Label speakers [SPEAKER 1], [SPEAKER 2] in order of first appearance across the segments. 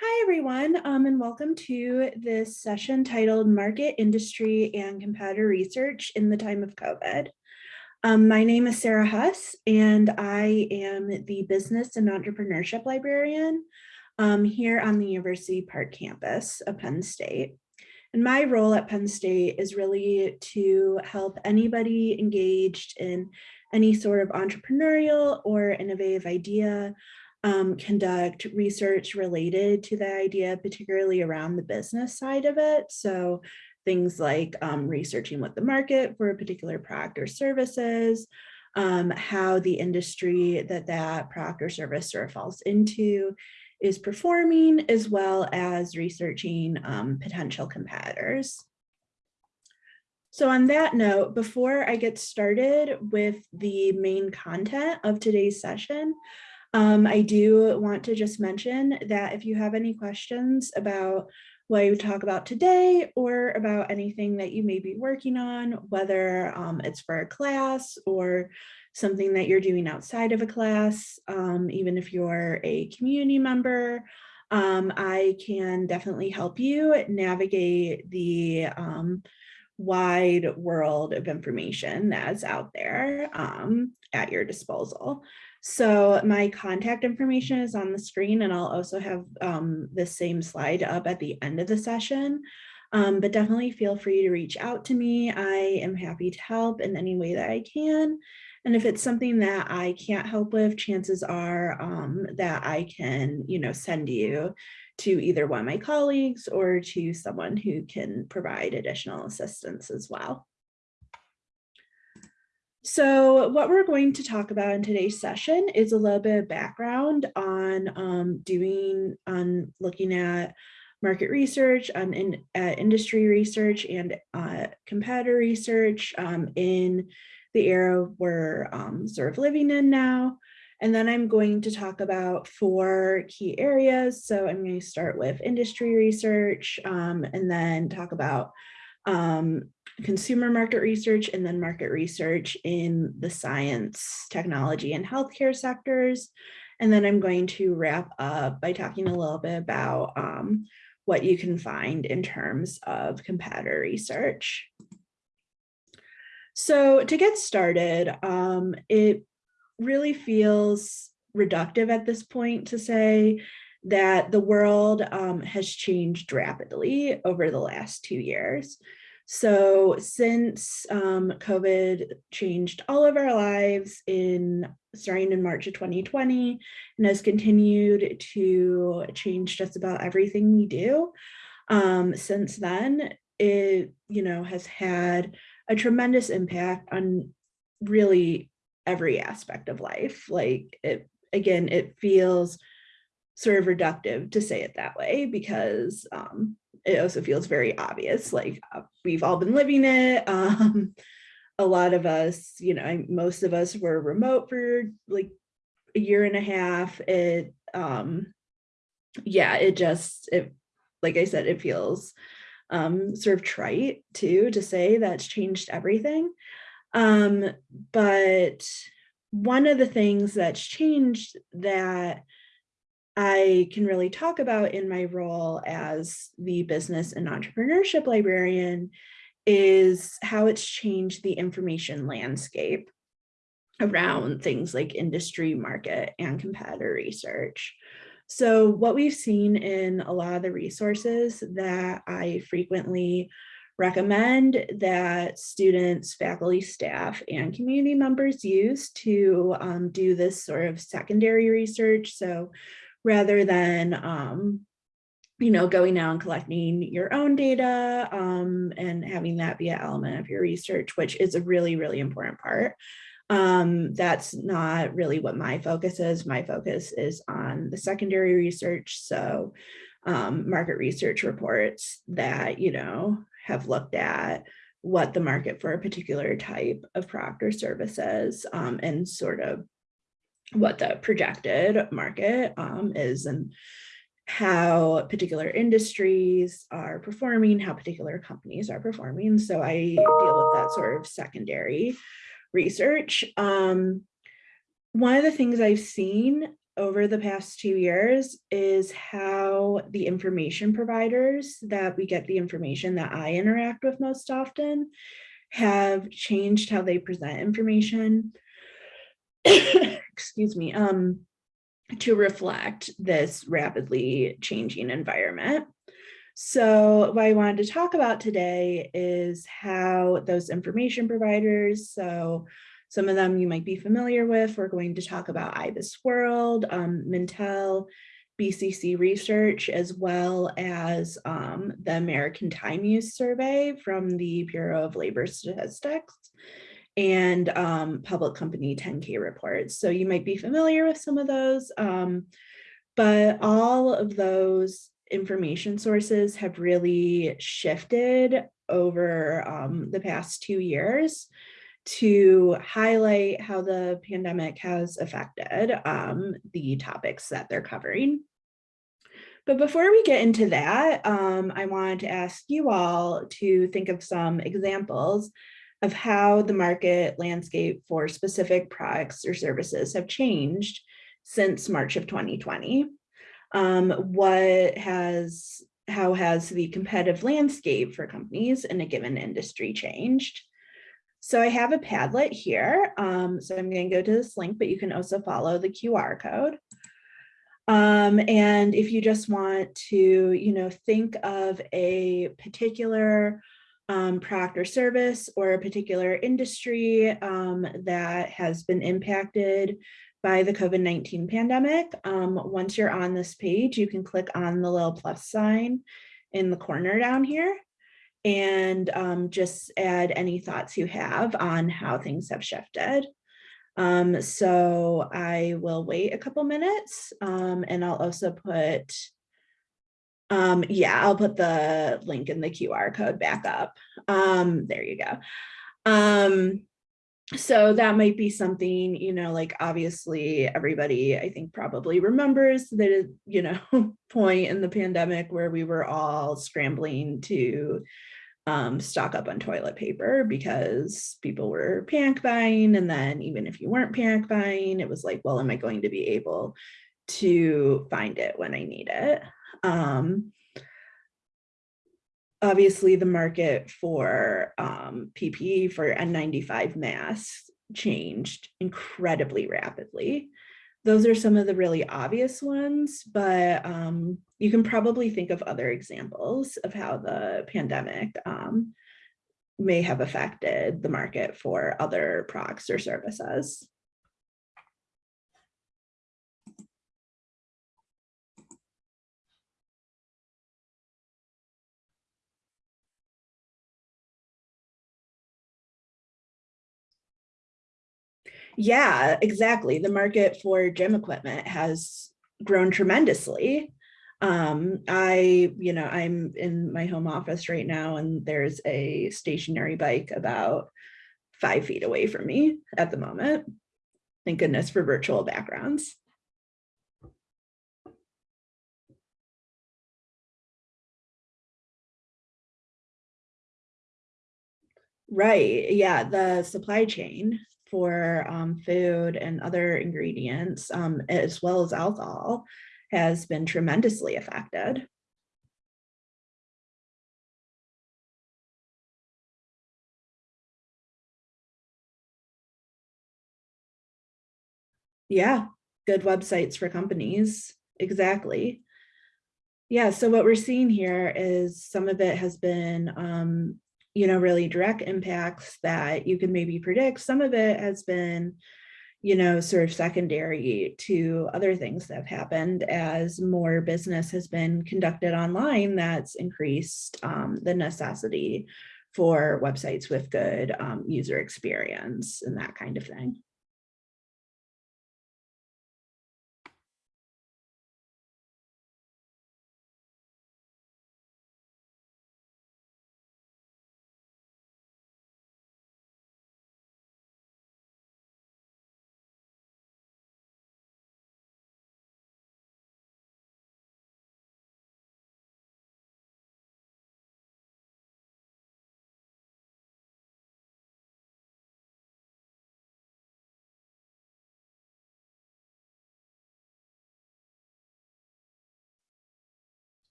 [SPEAKER 1] Hi, everyone, um, and welcome to this session titled Market, Industry, and Competitor Research in the Time of COVID. Um, my name is Sarah Huss, and I am the Business and Entrepreneurship Librarian um, here on the University Park campus of Penn State. And my role at Penn State is really to help anybody engaged in any sort of entrepreneurial or innovative idea um, conduct research related to the idea, particularly around the business side of it. So things like um, researching what the market for a particular product or services, um, how the industry that that product or service sort of falls into is performing, as well as researching um, potential competitors. So on that note, before I get started with the main content of today's session, um, I do want to just mention that if you have any questions about what I talk about today or about anything that you may be working on, whether um, it's for a class or something that you're doing outside of a class, um, even if you're a community member, um, I can definitely help you navigate the um, wide world of information that's out there um, at your disposal. So my contact information is on the screen and I'll also have um, the same slide up at the end of the session. Um, but definitely feel free to reach out to me. I am happy to help in any way that I can. And if it's something that I can't help with, chances are um, that I can, you know, send you to either one of my colleagues or to someone who can provide additional assistance as well. So what we're going to talk about in today's session is a little bit of background on um, doing, on looking at market research, on in, uh, industry research and uh, competitor research um, in the era we're um, sort of living in now. And then I'm going to talk about four key areas. So I'm going to start with industry research um, and then talk about um, consumer market research and then market research in the science, technology, and healthcare sectors. And then I'm going to wrap up by talking a little bit about um, what you can find in terms of competitor research. So to get started, um, it really feels reductive at this point to say that the world um, has changed rapidly over the last two years. So since um, COVID changed all of our lives in starting in March of 2020 and has continued to change just about everything we do, um, since then, it, you know, has had a tremendous impact on really every aspect of life. Like it, again, it feels sort of reductive to say it that way because um, it also feels very obvious, like uh, we've all been living it. Um, a lot of us, you know, most of us were remote for like a year and a half. It, um, yeah, it just, it, like I said, it feels um, sort of trite too, to say that's changed everything. Um, but one of the things that's changed that I can really talk about in my role as the business and entrepreneurship librarian is how it's changed the information landscape around things like industry, market, and competitor research. So what we've seen in a lot of the resources that I frequently recommend that students, faculty, staff, and community members use to um, do this sort of secondary research. So rather than um, you know, going out and collecting your own data um, and having that be an element of your research, which is a really, really important part. Um, that's not really what my focus is. My focus is on the secondary research. So um, market research reports that, you know, have looked at what the market for a particular type of product or services um, and sort of what the projected market um, is and how particular industries are performing, how particular companies are performing. So I deal with that sort of secondary research. Um, one of the things I've seen over the past two years is how the information providers that we get the information that I interact with most often have changed how they present information. Excuse me, um, to reflect this rapidly changing environment. So what I wanted to talk about today is how those information providers, so some of them you might be familiar with, we're going to talk about IBIS World, um, Mintel, BCC Research, as well as um, the American Time Use Survey from the Bureau of Labor Statistics and um, public company 10K reports. So you might be familiar with some of those, um, but all of those information sources have really shifted over um, the past two years to highlight how the pandemic has affected um, the topics that they're covering. But before we get into that, um, I wanted to ask you all to think of some examples of how the market landscape for specific products or services have changed since March of 2020 um, what has, how has the competitive landscape for companies in a given industry changed? So I have a Padlet here. Um, so I'm going to go to this link, but you can also follow the QR code. Um, and if you just want to, you know, think of a particular um, product or service or a particular industry um, that has been impacted by the COVID-19 pandemic. Um, once you're on this page, you can click on the little plus sign in the corner down here and um, just add any thoughts you have on how things have shifted. Um, so I will wait a couple minutes um, and I'll also put, um, yeah, I'll put the link in the QR code back up. Um, there you go. Um, so that might be something, you know, like obviously everybody I think probably remembers the, you know, point in the pandemic where we were all scrambling to um, stock up on toilet paper because people were panic buying. And then even if you weren't panic buying, it was like, well, am I going to be able to find it when I need it? Um, obviously the market for um, PPE for N95 masks changed incredibly rapidly. Those are some of the really obvious ones, but um, you can probably think of other examples of how the pandemic um, may have affected the market for other products or services. Yeah, exactly. The market for gym equipment has grown tremendously. Um, I, you know, I'm in my home office right now and there's a stationary bike about five feet away from me at the moment. Thank goodness for virtual backgrounds. Right, yeah, the supply chain for um, food and other ingredients, um, as well as alcohol, has been tremendously affected. Yeah, good websites for companies, exactly. Yeah, so what we're seeing here is some of it has been um, you know, really direct impacts that you can maybe predict. Some of it has been, you know, sort of secondary to other things that have happened as more business has been conducted online that's increased um, the necessity for websites with good um, user experience and that kind of thing.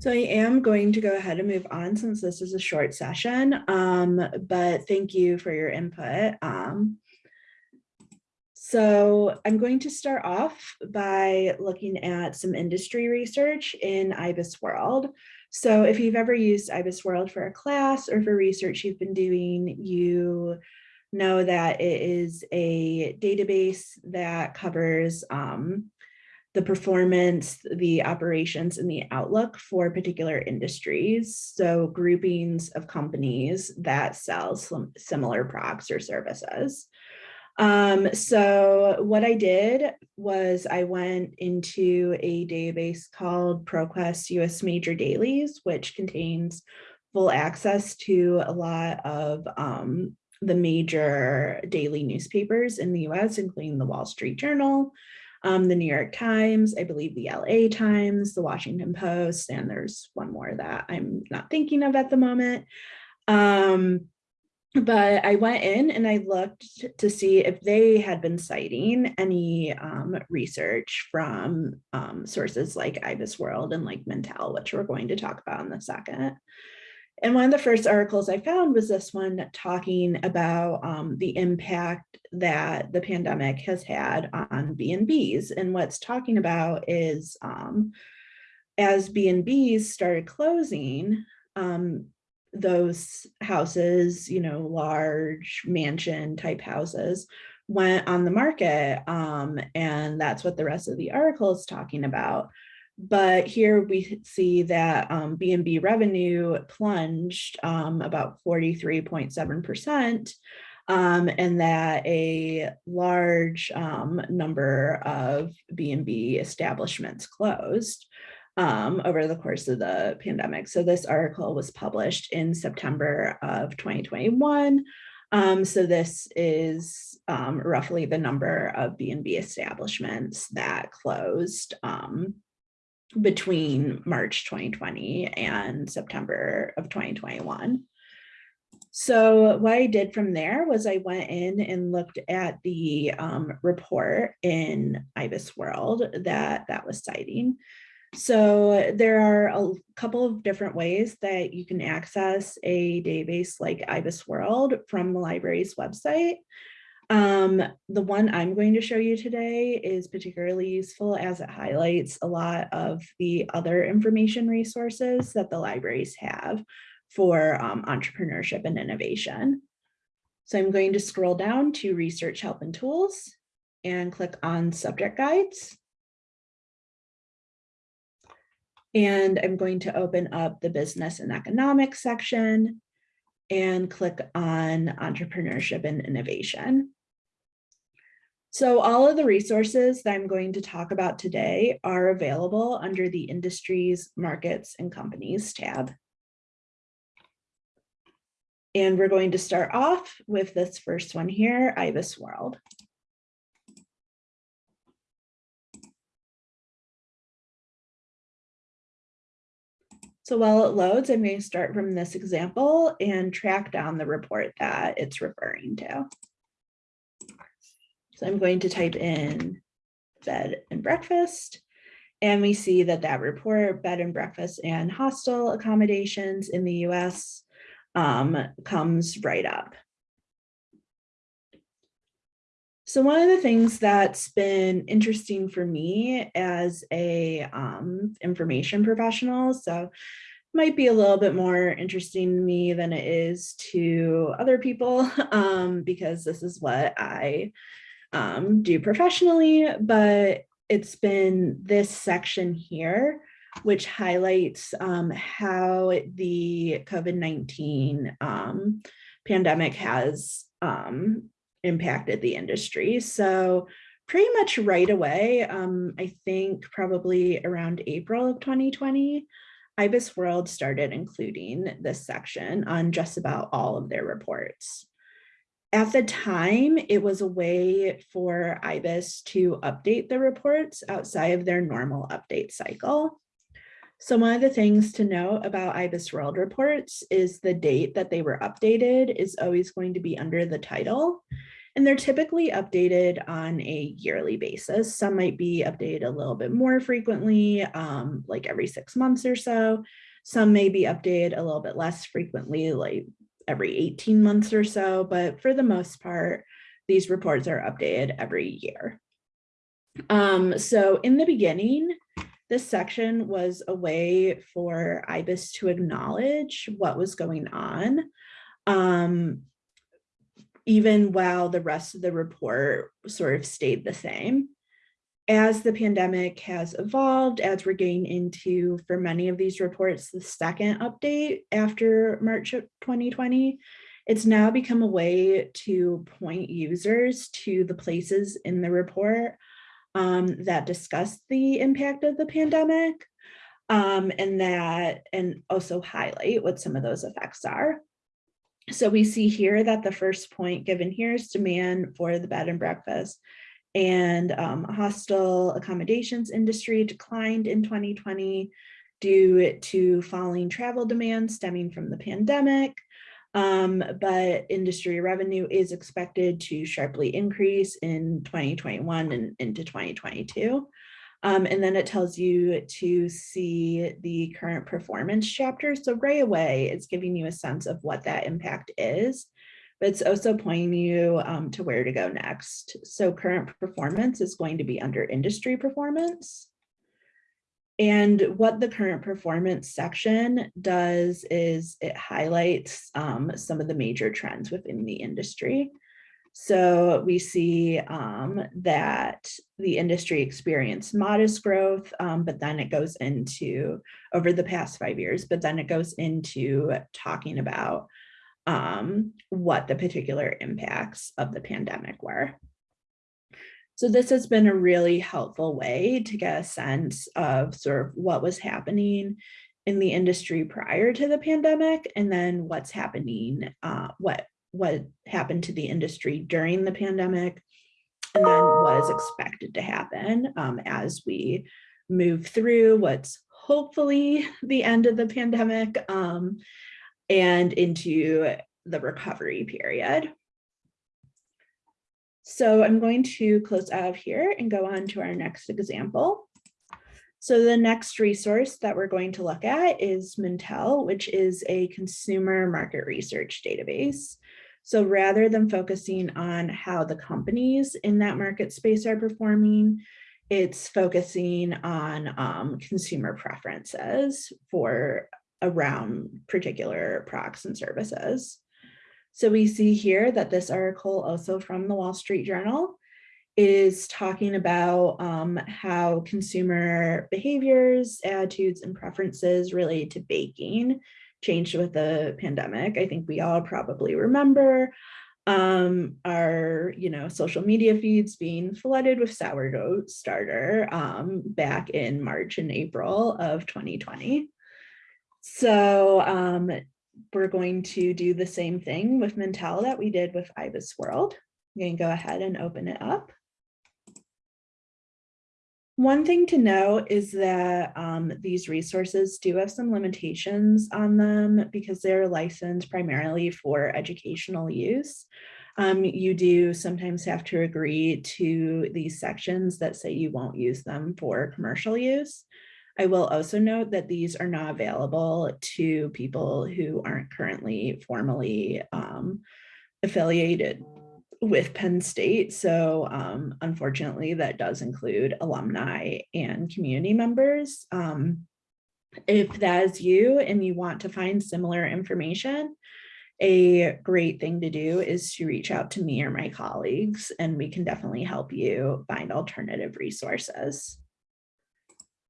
[SPEAKER 1] So I am going to go ahead and move on since this is a short session, um, but thank you for your input. Um, so I'm going to start off by looking at some industry research in IBIS World. So if you've ever used IBIS World for a class or for research you've been doing, you know that it is a database that covers um, the performance, the operations, and the outlook for particular industries. So groupings of companies that sell similar products or services. Um, so what I did was I went into a database called ProQuest US Major Dailies, which contains full access to a lot of um, the major daily newspapers in the US, including the Wall Street Journal, um, the New York Times, I believe the LA Times, the Washington Post, and there's one more that I'm not thinking of at the moment. Um, but I went in and I looked to see if they had been citing any um, research from um, sources like IBIS World and like Mintel, which we're going to talk about in a second. And one of the first articles I found was this one talking about um, the impact that the pandemic has had on B&Bs. And what's talking about is um, as B&Bs started closing, um, those houses, you know, large mansion type houses went on the market. Um, and that's what the rest of the article is talking about. But here we see that um, B&B revenue plunged um, about 43.7%, um, and that a large um, number of B&B establishments closed um, over the course of the pandemic. So this article was published in September of 2021. Um, so this is um, roughly the number of B&B establishments that closed um, between March 2020 and September of 2021. So what I did from there was I went in and looked at the um, report in IBIS World that that was citing. So there are a couple of different ways that you can access a database like IBIS World from the library's website. Um, the one I'm going to show you today is particularly useful as it highlights a lot of the other information resources that the libraries have for um, entrepreneurship and innovation. So I'm going to scroll down to research help and tools and click on subject guides. And I'm going to open up the business and economics section and click on entrepreneurship and innovation. So all of the resources that I'm going to talk about today are available under the industries, markets, and companies tab. And we're going to start off with this first one here, IBIS World. So while it loads, I'm going to start from this example and track down the report that it's referring to. So I'm going to type in bed and breakfast. And we see that that report, bed and breakfast and hostel accommodations in the US um, comes right up. So one of the things that's been interesting for me as a um, information professional, so might be a little bit more interesting to me than it is to other people um, because this is what I um, do professionally, but it's been this section here which highlights um, how the COVID-19 um, pandemic has um, impacted the industry. So pretty much right away, um, I think probably around April of 2020, IBIS World started including this section on just about all of their reports. At the time, it was a way for IBIS to update the reports outside of their normal update cycle. So one of the things to note about IBIS World reports is the date that they were updated is always going to be under the title. And they're typically updated on a yearly basis. Some might be updated a little bit more frequently, um, like every six months or so. Some may be updated a little bit less frequently, like every 18 months or so, but for the most part, these reports are updated every year. Um, so in the beginning, this section was a way for IBIS to acknowledge what was going on, um, even while the rest of the report sort of stayed the same. As the pandemic has evolved, as we're getting into, for many of these reports, the second update after March of 2020, it's now become a way to point users to the places in the report um, that discuss the impact of the pandemic um, and that and also highlight what some of those effects are. So we see here that the first point given here is demand for the bed and breakfast and um, hostel accommodations industry declined in 2020 due to falling travel demand stemming from the pandemic. Um, but industry revenue is expected to sharply increase in 2021 and into 2022. Um, and then it tells you to see the current performance chapter. So right away, it's giving you a sense of what that impact is, but it's also pointing you um, to where to go next. So current performance is going to be under industry performance. And what the current performance section does is it highlights um, some of the major trends within the industry. So we see um, that the industry experienced modest growth, um, but then it goes into over the past five years, but then it goes into talking about um, what the particular impacts of the pandemic were. So this has been a really helpful way to get a sense of sort of what was happening in the industry prior to the pandemic and then what's happening, uh, what, what happened to the industry during the pandemic and then what is expected to happen um, as we move through what's hopefully the end of the pandemic um, and into the recovery period. So I'm going to close out of here and go on to our next example. So the next resource that we're going to look at is Mintel, which is a consumer market research database. So rather than focusing on how the companies in that market space are performing, it's focusing on um, consumer preferences for around particular products and services. So we see here that this article also from the Wall Street Journal is talking about um, how consumer behaviors, attitudes, and preferences related to baking changed with the pandemic. I think we all probably remember um, our, you know, social media feeds being flooded with sourdough starter um, back in March and April of 2020. So um, we're going to do the same thing with Mintel that we did with IBIS World. I'm going to go ahead and open it up. One thing to know is that um, these resources do have some limitations on them because they're licensed primarily for educational use. Um, you do sometimes have to agree to these sections that say you won't use them for commercial use. I will also note that these are not available to people who aren't currently formally um, affiliated with Penn State. So um, unfortunately, that does include alumni and community members. Um, if that is you and you want to find similar information, a great thing to do is to reach out to me or my colleagues, and we can definitely help you find alternative resources.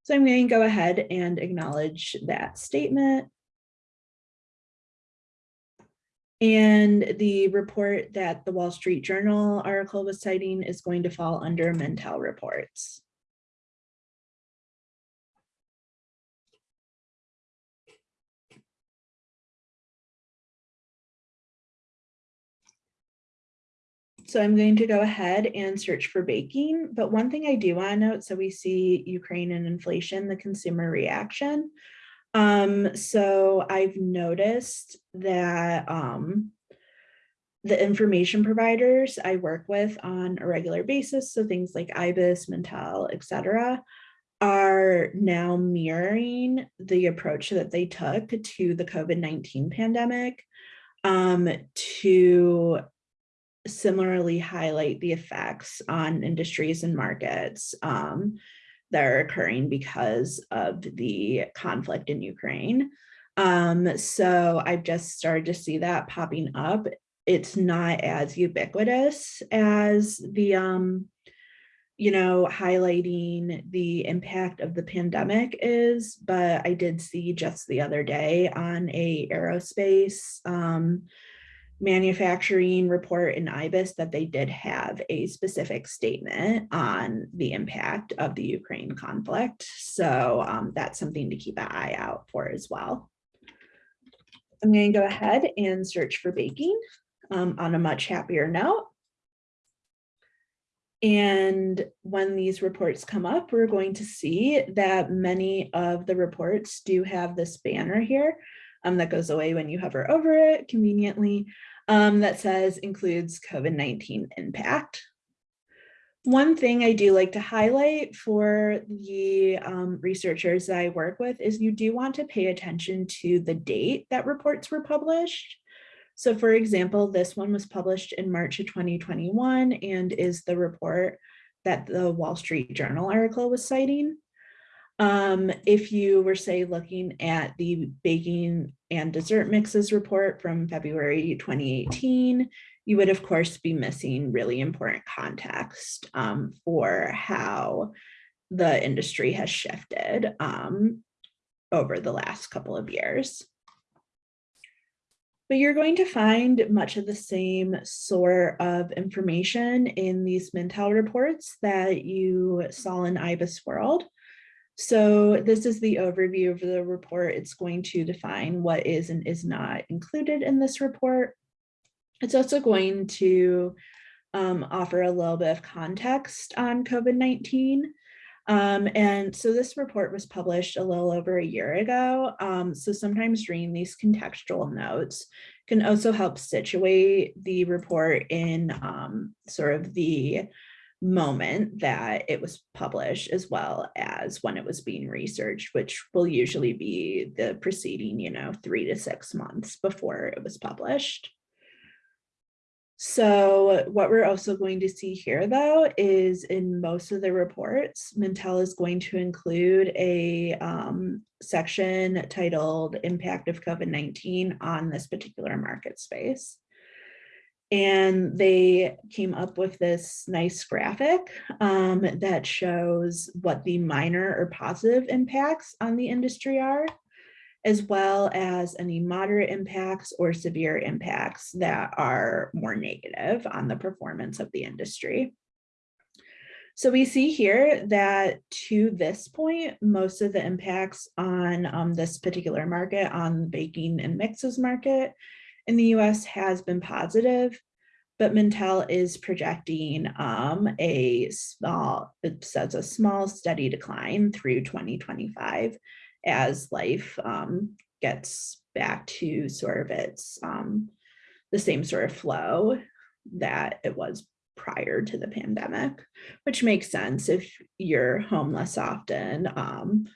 [SPEAKER 1] So I'm going to go ahead and acknowledge that statement. And the report that the Wall Street Journal article was citing is going to fall under Mintel reports. So I'm going to go ahead and search for baking. But one thing I do want to note, so we see Ukraine and inflation, the consumer reaction. Um, so I've noticed that um, the information providers I work with on a regular basis, so things like IBIS, Mintel, et cetera, are now mirroring the approach that they took to the COVID-19 pandemic um, to similarly highlight the effects on industries and markets um, that are occurring because of the conflict in Ukraine. Um, so I've just started to see that popping up. It's not as ubiquitous as the um, you know, highlighting the impact of the pandemic is, but I did see just the other day on a aerospace um, manufacturing report in IBIS that they did have a specific statement on the impact of the Ukraine conflict. So um, that's something to keep an eye out for as well. I'm going to go ahead and search for baking um, on a much happier note. And when these reports come up, we're going to see that many of the reports do have this banner here um, that goes away when you hover over it conveniently um, that says includes COVID-19 impact. One thing I do like to highlight for the um, researchers that I work with is you do want to pay attention to the date that reports were published. So for example, this one was published in March of 2021 and is the report that the Wall Street Journal article was citing. Um, if you were say looking at the baking and dessert mixes report from February 2018, you would of course be missing really important context um, for how the industry has shifted um, over the last couple of years but you're going to find much of the same sort of information in these Mintel reports that you saw in IBIS World. So this is the overview of the report. It's going to define what is and is not included in this report. It's also going to um, offer a little bit of context on COVID-19 um, and so this report was published a little over a year ago. Um, so sometimes reading these contextual notes can also help situate the report in um, sort of the moment that it was published as well as when it was being researched, which will usually be the preceding, you know, three to six months before it was published. So what we're also going to see here though is in most of the reports, Mintel is going to include a um, section titled impact of COVID-19 on this particular market space. And they came up with this nice graphic um, that shows what the minor or positive impacts on the industry are as well as any moderate impacts or severe impacts that are more negative on the performance of the industry. So we see here that to this point, most of the impacts on um, this particular market, on baking and mixes market in the US has been positive, but Mintel is projecting um, a small, it says a small steady decline through 2025 as life um, gets back to sort of its um, the same sort of flow that it was prior to the pandemic, which makes sense if you're home less often, um,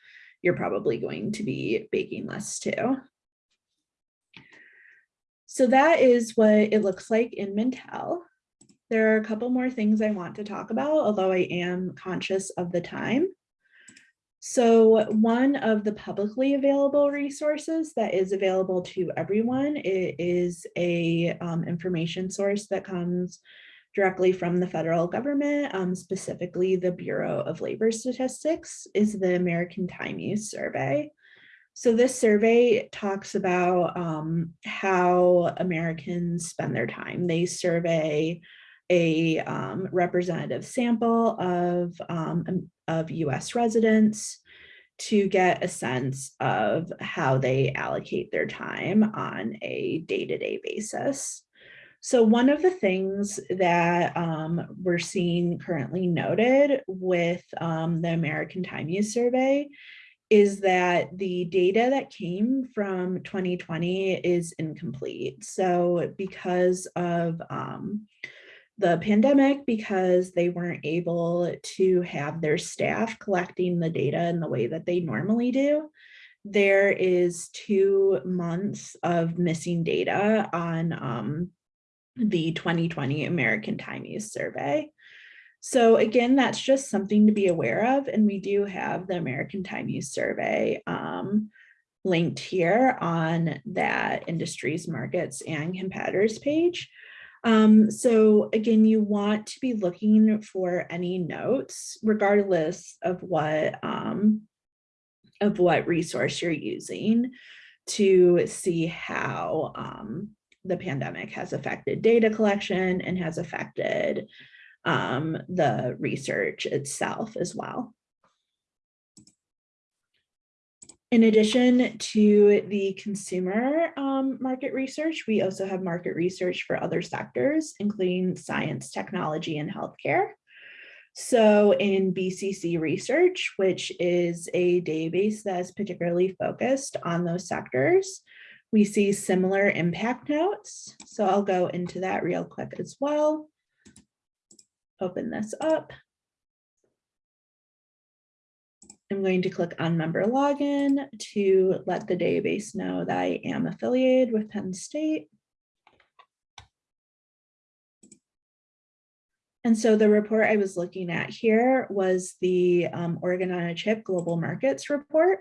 [SPEAKER 1] you're probably going to be baking less too. So that is what it looks like in Mintel. There are a couple more things I want to talk about, although I am conscious of the time. So one of the publicly available resources that is available to everyone is a um, information source that comes directly from the federal government, um, specifically the Bureau of Labor Statistics, is the American Time Use Survey. So this survey talks about um, how Americans spend their time. They survey a um, representative sample of, um, of US residents to get a sense of how they allocate their time on a day-to-day -day basis. So one of the things that um, we're seeing currently noted with um, the American Time Use Survey is that the data that came from 2020 is incomplete. So because of um, the pandemic, because they weren't able to have their staff collecting the data in the way that they normally do, there is two months of missing data on um, the 2020 American Time Use Survey. So again, that's just something to be aware of. And we do have the American Time Use Survey um, linked here on that industries, markets, and competitors page. Um, so again, you want to be looking for any notes, regardless of what um, of what resource you're using to see how um, the pandemic has affected data collection and has affected um, the research itself as well. In addition to the consumer um, market research, we also have market research for other sectors, including science, technology, and healthcare. So in BCC research, which is a database that is particularly focused on those sectors, we see similar impact notes. So I'll go into that real quick as well open this up. I'm going to click on member login to let the database know that I am affiliated with Penn State. And so the report I was looking at here was the um, Organ on a Chip Global Markets Report.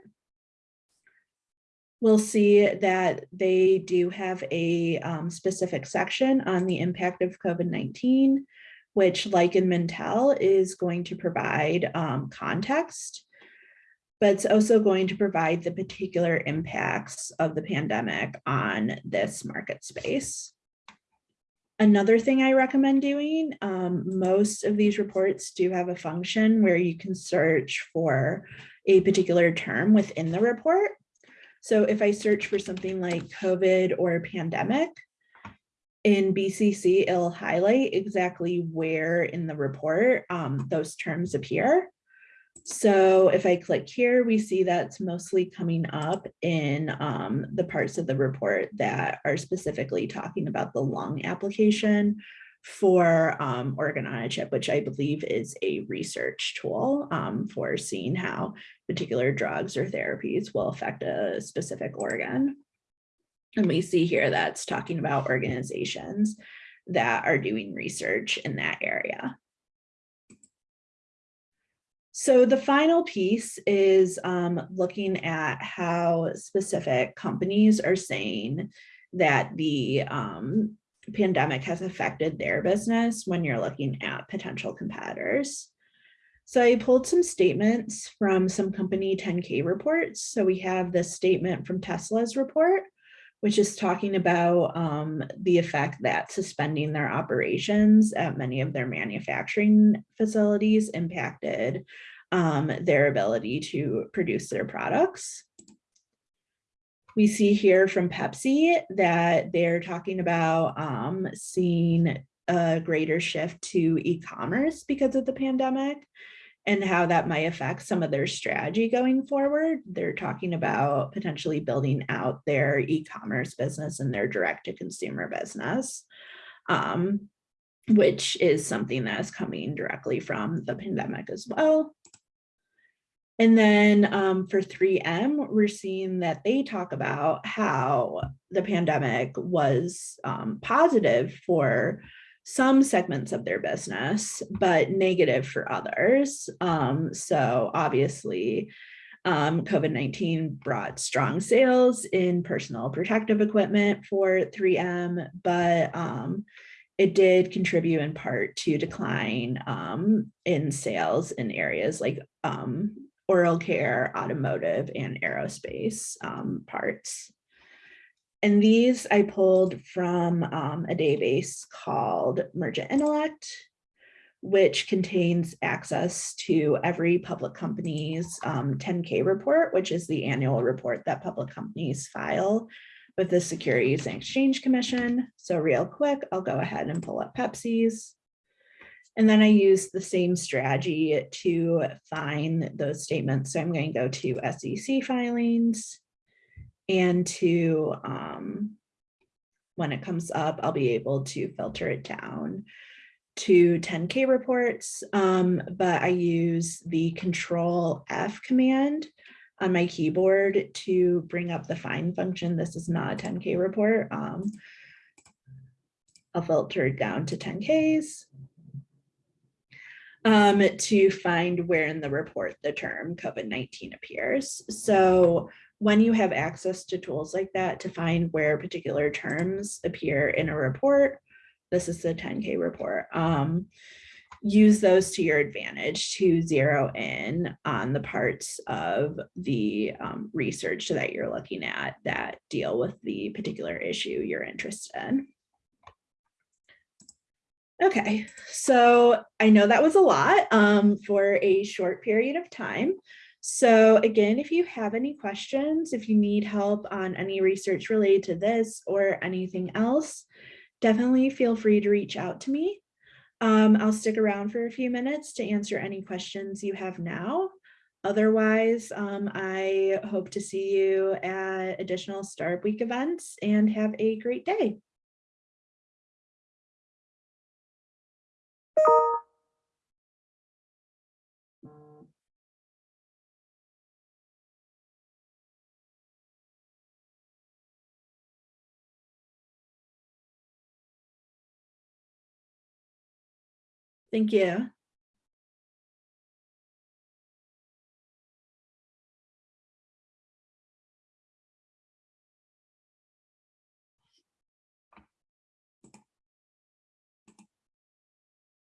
[SPEAKER 1] We'll see that they do have a um, specific section on the impact of COVID-19 which like in Mintel is going to provide um, context, but it's also going to provide the particular impacts of the pandemic on this market space. Another thing I recommend doing, um, most of these reports do have a function where you can search for a particular term within the report. So if I search for something like COVID or pandemic, in BCC, it'll highlight exactly where in the report um, those terms appear. So if I click here, we see that's mostly coming up in um, the parts of the report that are specifically talking about the lung application for um, organ on a chip, which I believe is a research tool um, for seeing how particular drugs or therapies will affect a specific organ. And we see here that's talking about organizations that are doing research in that area. So the final piece is um, looking at how specific companies are saying that the um, pandemic has affected their business when you're looking at potential competitors. So I pulled some statements from some company 10K reports. So we have this statement from Tesla's report, which is talking about um, the effect that suspending their operations at many of their manufacturing facilities impacted um, their ability to produce their products. We see here from Pepsi that they're talking about um, seeing a greater shift to e-commerce because of the pandemic and how that might affect some of their strategy going forward. They're talking about potentially building out their e-commerce business and their direct to consumer business, um, which is something that is coming directly from the pandemic as well. And then um, for 3M, we're seeing that they talk about how the pandemic was um, positive for some segments of their business, but negative for others. Um, so obviously, um, COVID-19 brought strong sales in personal protective equipment for 3M, but um, it did contribute in part to decline um, in sales in areas like um, oral care, automotive, and aerospace um, parts. And these I pulled from um, a database called Mergent Intellect, which contains access to every public company's um, 10K report, which is the annual report that public companies file with the Securities and Exchange Commission. So real quick, I'll go ahead and pull up Pepsi's. And then I use the same strategy to find those statements. So I'm going to go to SEC filings and to, um, when it comes up, I'll be able to filter it down to 10K reports, um, but I use the control F command on my keyboard to bring up the find function. This is not a 10K report. Um, I'll filter down to 10Ks um, to find where in the report the term COVID-19 appears. So when you have access to tools like that to find where particular terms appear in a report, this is the 10K report, um, use those to your advantage to zero in on the parts of the um, research that you're looking at that deal with the particular issue you're interested in. Okay, so I know that was a lot um, for a short period of time. So again, if you have any questions, if you need help on any research related to this or anything else, definitely feel free to reach out to me. Um, I'll stick around for a few minutes to answer any questions you have now. Otherwise, um, I hope to see you at additional Startup Week events and have a great day.